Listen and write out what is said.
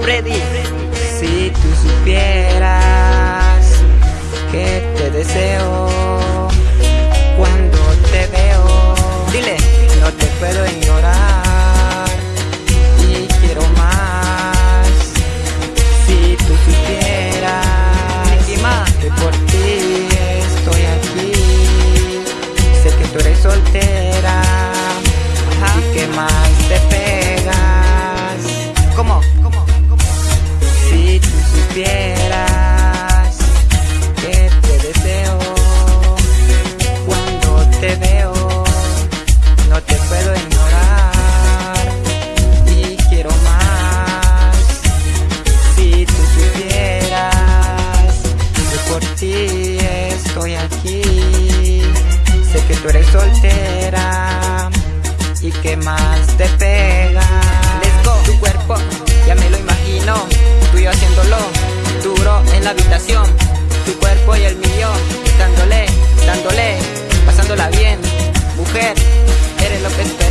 Freddy. Si tú supieras que te deseo cuando te veo, Dile. no te puedo ignorar y quiero más. Si tú supieras que por ti estoy aquí, sé que tú eres soltera Ajá. y que más supieras que te deseo cuando te veo, no te puedo ignorar y quiero más. Si tú supieras que por ti estoy aquí, sé que tú eres soltera y que más te pega. La habitación. Tu cuerpo y el mío, dándole, dándole, pasándola bien. Mujer, eres lo que espero.